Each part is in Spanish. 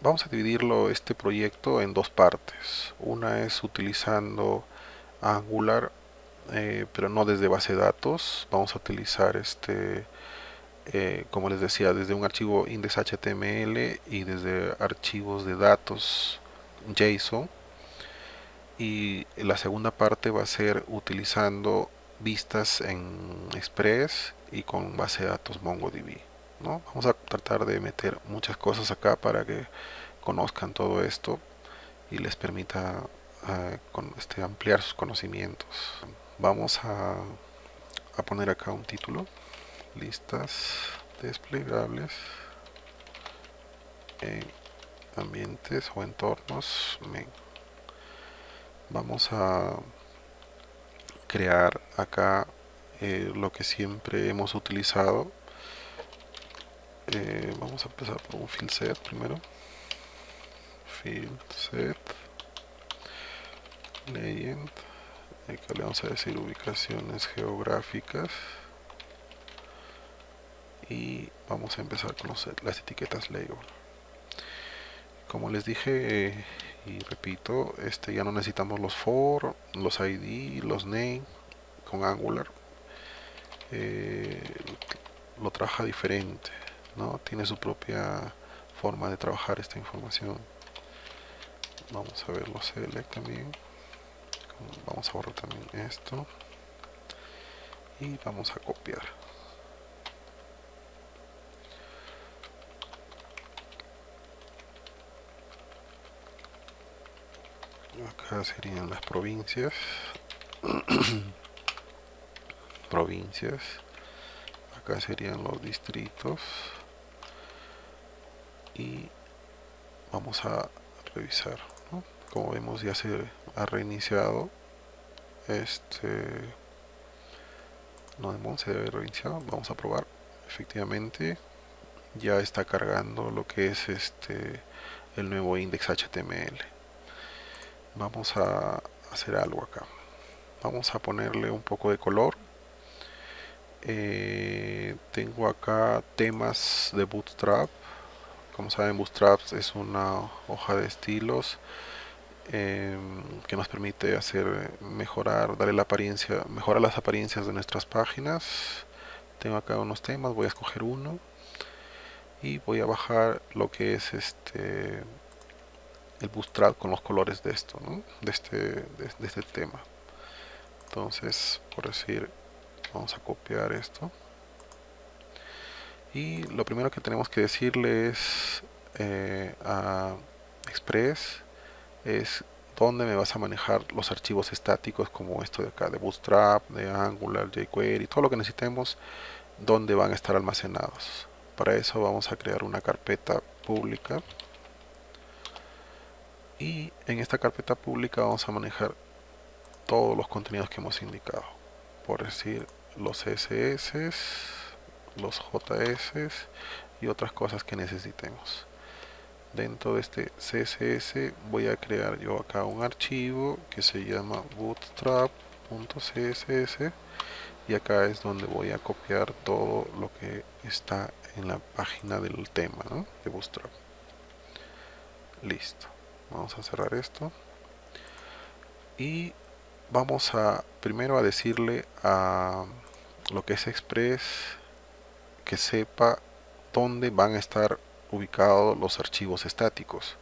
vamos a dividirlo este proyecto en dos partes. Una es utilizando Angular eh, pero no desde base de datos. Vamos a utilizar este eh, como les decía desde un archivo index.html y desde archivos de datos JSON. Y la segunda parte va a ser utilizando vistas en Express y con base de datos MongoDB ¿no? vamos a tratar de meter muchas cosas acá para que conozcan todo esto y les permita uh, con, este, ampliar sus conocimientos. Vamos a, a poner acá un título. Listas desplegables en ambientes o entornos vamos a crear acá eh, lo que siempre hemos utilizado eh, vamos a empezar por un field set primero. Field set. Legend. Acá le vamos a decir ubicaciones geográficas. Y vamos a empezar con las etiquetas label. Como les dije y repito este ya no necesitamos los for los id los name con angular. Eh, lo trabaja diferente no tiene su propia forma de trabajar esta información. Vamos a ver los select también. Vamos a borrar también esto. Y vamos a copiar. Acá serían las provincias. Provincias. Acá serían los distritos y vamos a revisar como vemos ya se ha reiniciado. Este no se debe reiniciar vamos a probar. Efectivamente ya está cargando lo que es este el nuevo index html vamos a hacer algo acá. Vamos a ponerle un poco de color. Eh, tengo acá temas de bootstrap como saben bootstrap es una hoja de estilos em, que nos permite hacer mejorar darle la apariencia mejorar las apariencias de nuestras páginas tengo acá unos temas voy a escoger uno y voy a bajar lo que es este el bootstrap con los colores de esto, de, este, de, este tema. Entonces, por decir, vamos a copiar esto. Y lo primero que tenemos que decirle es eh, a Express es dónde me vas a manejar los archivos estáticos como esto de acá, de Bootstrap, de Angular, jQuery, todo lo que necesitemos, dónde van a estar almacenados. Para eso vamos a crear una carpeta pública y en esta carpeta pública vamos a manejar todos los contenidos que hemos indicado por decir los CSS los JS y otras cosas que necesitemos. Dentro de este CSS voy a crear yo acá un archivo que se llama bootstrap.css y acá es donde voy a copiar todo lo que está en la página del tema de bootstrap. Listo. Vamos a cerrar esto. Y vamos a primero a decirle a lo que es Express que sepa dónde van a estar ubicados los archivos estáticos.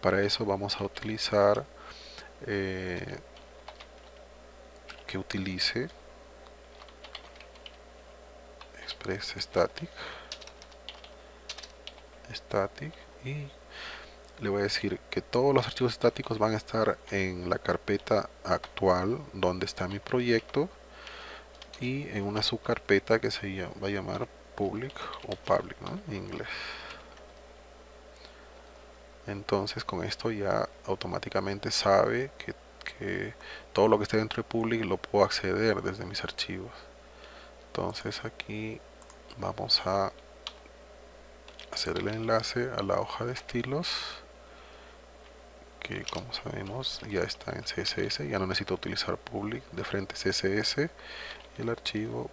Para eso vamos a utilizar eh, que utilice express static. Static y le voy a decir que todos los archivos estáticos van a estar en la carpeta actual donde está mi proyecto y en una subcarpeta que se va a llamar public o public en inglés. Entonces con esto ya automáticamente sabe que, que todo lo que esté dentro de public lo puedo acceder desde mis archivos. Entonces aquí vamos a hacer el enlace a la hoja de estilos que como sabemos ya está en CSS, ya no necesito utilizar public de frente CSS y el archivo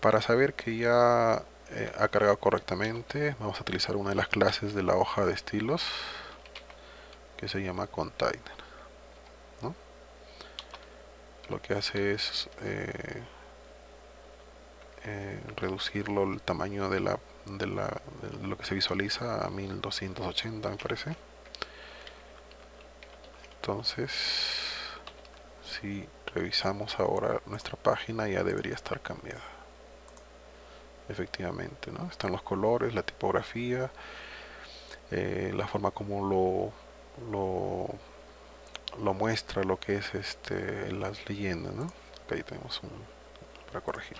Para saber que ya eh, ha cargado correctamente vamos a utilizar una de las clases de la hoja de estilos que se llama container lo que hace es eh, eh, reducirlo el tamaño de, la, de, la, de lo que se visualiza a 1280 me parece. Entonces si revisamos ahora nuestra página ya debería estar cambiada efectivamente ¿no? están los colores, la tipografía eh, la forma como lo, lo, muestra lo que es este las leyendas ¿no? ahí tenemos un para corregir